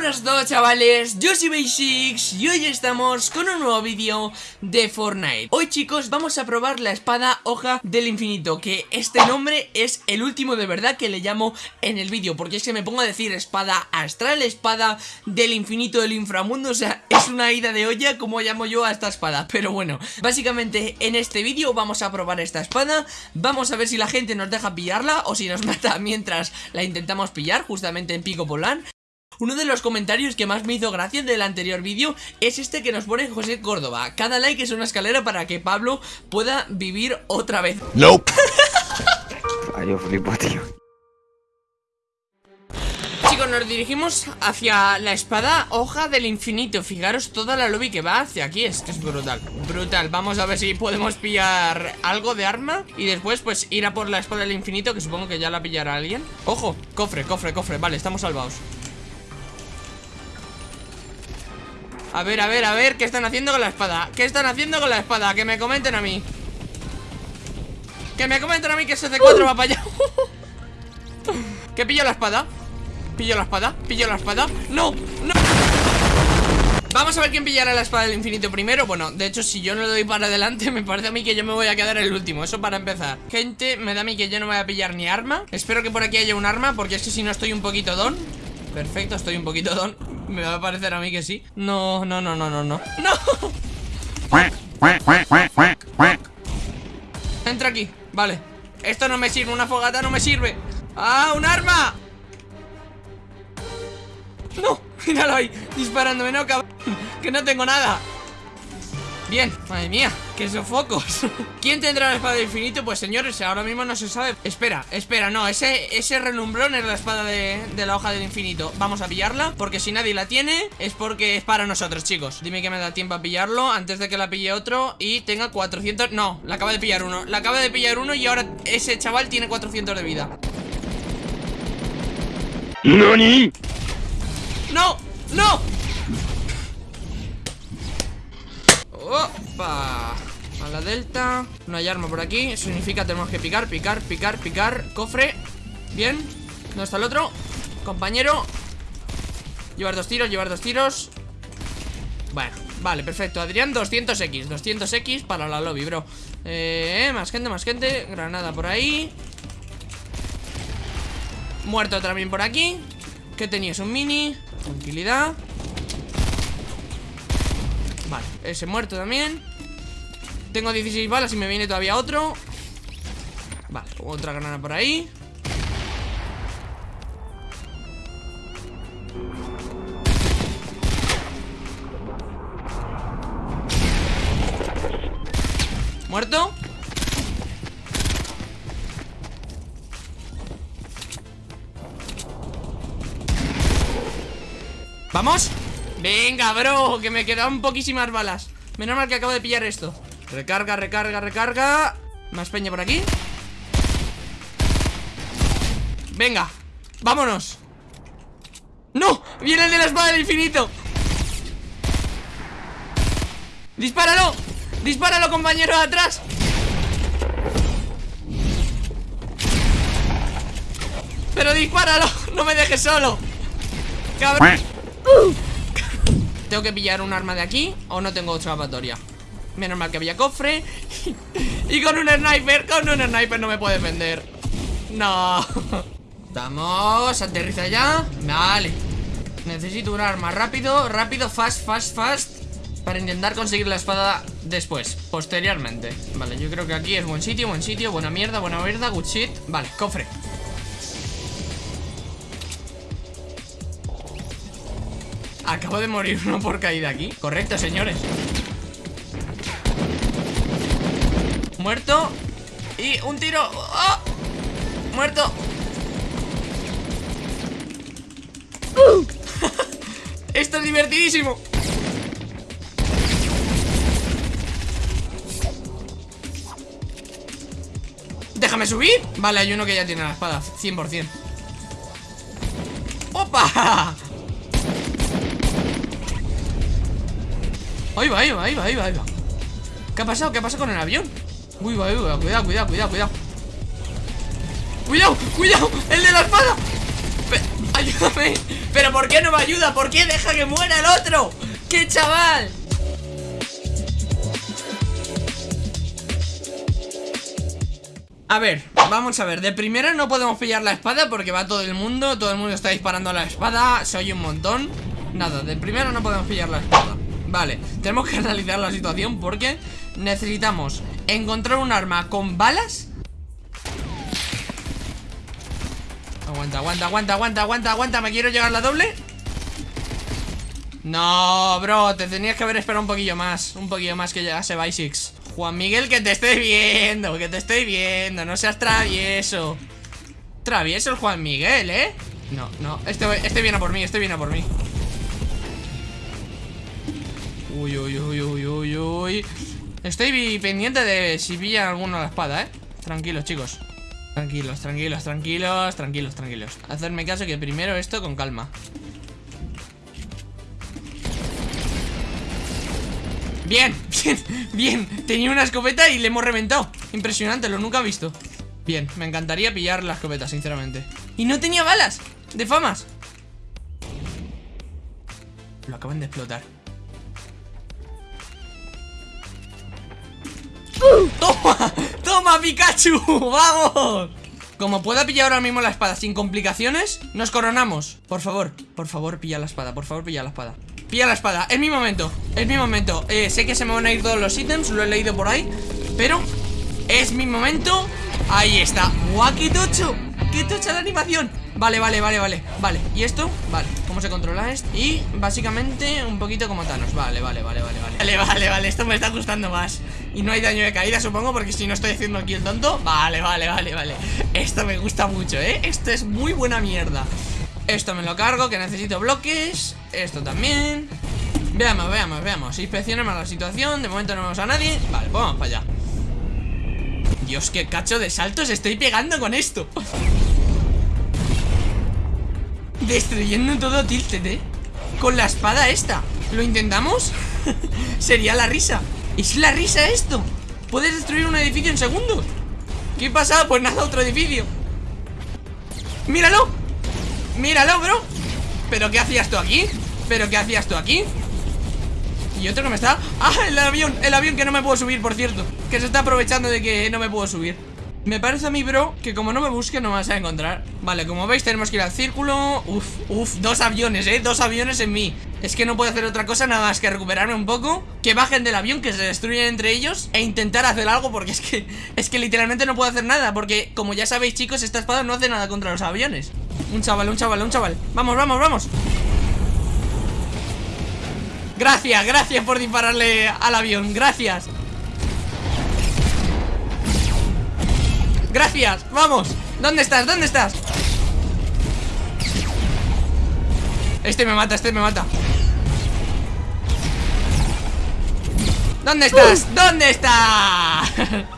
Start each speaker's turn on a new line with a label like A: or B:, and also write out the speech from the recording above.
A: buenas a todos chavales, yo soy Basics y hoy estamos con un nuevo vídeo de Fortnite. Hoy chicos vamos a probar la espada hoja del infinito Que este nombre es el último de verdad que le llamo en el vídeo Porque es que me pongo a decir espada astral, espada del infinito del inframundo O sea, es una ida de olla como llamo yo a esta espada. Pero bueno, básicamente en este vídeo vamos a probar esta espada. Vamos a ver si la gente nos deja pillarla o si nos mata mientras la intentamos pillar Justamente en Pico Polán uno de los comentarios que más me hizo gracia del anterior vídeo es este que nos pone José Córdoba. Cada like es una escalera para que Pablo pueda vivir otra vez.
B: No.
C: Ay, yo flipo, tío.
A: Chicos, nos dirigimos hacia la espada hoja del infinito Fijaros toda la lobby que va hacia aquí Es que es brutal, brutal Vamos a ver si podemos pillar algo de arma Y después pues ir a por la espada del infinito Que supongo que ya la pillará alguien Ojo, cofre, cofre, cofre Vale, estamos salvados A ver, a ver, a ver, ¿qué están haciendo con la espada? ¿Qué están haciendo con la espada? Que me comenten a mí Que me comenten a mí que ese C4 va para allá ¿Qué pillo la espada? ¿Pillo la espada? ¿Pillo la espada? ¡No! ¡No! Vamos a ver quién pillará la espada del infinito primero Bueno, de hecho, si yo no le doy para adelante Me parece a mí que yo me voy a quedar el último Eso para empezar Gente, me da a mí que yo no voy a pillar ni arma Espero que por aquí haya un arma Porque es que si no estoy un poquito don Perfecto, estoy un poquito don Me va a parecer a mí que sí. No, no, no, no, no, no. ¡No! Entra aquí, vale. Esto no me sirve, una fogata no me sirve. ¡Ah, un arma! ¡No! Míralo ahí, disparándome, no, cabrón. Que no tengo nada. Bien, madre mía, qué sofocos ¿Quién tendrá la espada del infinito? Pues señores, ahora mismo no se sabe Espera, espera, no, ese, ese relumbrón es la espada de, de, la hoja del infinito Vamos a pillarla, porque si nadie la tiene Es porque es para nosotros, chicos Dime que me da tiempo a pillarlo antes de que la pille otro Y tenga 400... No, la acaba de pillar uno La acaba de pillar uno y ahora ese chaval tiene 400 de vida
B: ¿Nani?
A: ¡No! ¡No! ¡Opa! La delta. No hay arma por aquí. Significa tenemos que picar, picar, picar, picar. Cofre. Bien. ¿Dónde está el otro? Compañero. Llevar dos tiros, llevar dos tiros. Bueno, vale, perfecto. Adrián, 200x 200x para la lobby, bro. Eh, más gente, más gente. Granada por ahí. Muerto también por aquí. ¿Qué tenías? Un mini. Tranquilidad. Vale, ese muerto también Tengo 16 balas y me viene todavía otro Vale, otra granada por ahí ¿Muerto? ¿Vamos? Venga, bro, que me quedan poquísimas balas Menos mal que acabo de pillar esto Recarga, recarga, recarga Más peña por aquí Venga, vámonos ¡No! ¡Viene el de la espada del infinito! ¡Dispáralo! ¡Dispáralo, compañero, de atrás! ¡Pero dispáralo! ¡No me dejes solo! ¡Cabrón! ¿Tengo que pillar un arma de aquí o no tengo escapatoria? Menos mal que había cofre. Y con un sniper, con un sniper no me puede defender No. Vamos, aterriza ya. Vale. Necesito un arma. Rápido, rápido, fast, fast, fast. Para intentar conseguir la espada después, posteriormente. Vale, yo creo que aquí es buen sitio, buen sitio. Buena mierda, buena mierda, good shit. Vale, cofre. Acabo de morir uno por caída aquí. Correcto, señores Muerto Y un tiro ¡Oh! Muerto Esto es divertidísimo Déjame subir Vale, hay uno que ya tiene la espada 100% ¡Opa! Ahí va, ahí va, ahí va, ahí va, ahí va. ¿Qué ha pasado? ¿Qué ha pasado con el avión? Uy, uy, va, cuidado, cuidado, cuidado, cuidado Cuidado, cuidado, el de la espada Ay. ayúdame Pero ¿por qué no me ayuda? ¿Por qué deja que muera el otro? ¡Qué chaval! A ver, vamos a ver De primera no podemos pillar la espada porque va todo el mundo Todo el mundo está disparando la espada Se oye un montón Nada, de primera no podemos pillar la espada Vale, tenemos que analizar la situación porque necesitamos encontrar un arma con balas. Aguanta, aguanta, aguanta, aguanta, aguanta, aguanta ¿Me quiero llegar la doble? No, bro, te tenías que haber esperado un poquillo más Un poquillo más que llegase Bisix Juan Miguel, que te estoy viendo Que te estoy viendo, no seas travieso. Travieso el Juan Miguel, ¿eh? No, no, este, este viene por mí, este viene por mí. Uy, uy, uy, uy, uy, uy Estoy pendiente de si pilla alguno la espada, ¿eh? Tranquilos, chicos. Tranquilos, tranquilos, tranquilos, tranquilos, tranquilos. Hacerme caso que primero esto con calma. Bien, bien, bien. Tenía una escopeta y le hemos reventado. Impresionante, lo nunca he visto. Bien, me encantaría pillar la escopeta, sinceramente. Y no tenía balas, de famas. Lo acaban de explotar ¡Toma, Pikachu! ¡Vamos! Como pueda pillar ahora mismo la espada sin complicaciones, nos coronamos Por favor, por favor, pilla la espada Por favor, pilla la espada Pilla la espada, es mi momento, es mi momento eh, Sé que se me van a ir todos los ítems, lo he leído por ahí Pero es mi momento Ahí está ¡Guau, qué tocho! ¡Qué tocha la animación! Vale, vale, vale, vale Vale, ¿y esto? Vale, ¿cómo se controla esto? Y básicamente un poquito como Thanos Vale, vale, vale, vale, vale Vale, vale, vale, esto me está gustando más Y no hay daño de caída, supongo, porque si no estoy haciendo aquí el tonto. Vale, vale, vale, vale. Esto me gusta mucho, ¿eh? Esto es muy buena mierda. Esto me lo cargo, que necesito bloques. Esto también. Veamos, veamos, veamos. Inspeccionemos la situación, de momento no vemos a nadie. Vale, pues vamos para allá. Dios, qué cacho de saltos estoy pegando con esto. Destruyendo todo Tilted, ¿eh? Con la espada esta. ¿Lo intentamos? Sería la risa ¿Es la risa esto? ¿Puedes destruir un edificio en segundos? ¿Qué pasa? Pues nada, otro edificio ¡Míralo! ¡Míralo, bro! ¿Pero qué hacías tú aquí? ¿Pero qué hacías tú aquí? Y otro que me está... ¡Ah, el avión! El avión que no me puedo subir, por cierto Que se está aprovechando de que no me puedo subir me parece a mí, bro, que como no me busque no me vas a encontrar. Vale, como veis tenemos que ir al círculo. Uf, uf, dos aviones, eh, dos aviones en mí. Es que no puedo hacer otra cosa nada más que recuperarme un poco Que bajen del avión, que se destruyan entre ellos E intentar hacer algo porque es que Es que literalmente no puedo hacer nada Porque como ya sabéis chicos, esta espada no hace nada contra los aviones. Un chaval, un chaval, un chaval. Vamos, vamos, vamos. Gracias, gracias por dispararle al avión Gracias Gracias, vamos ¿Dónde estás? ¿Dónde estás? Este me mata, este me mata ¿Dónde estás? ¿Dónde estás?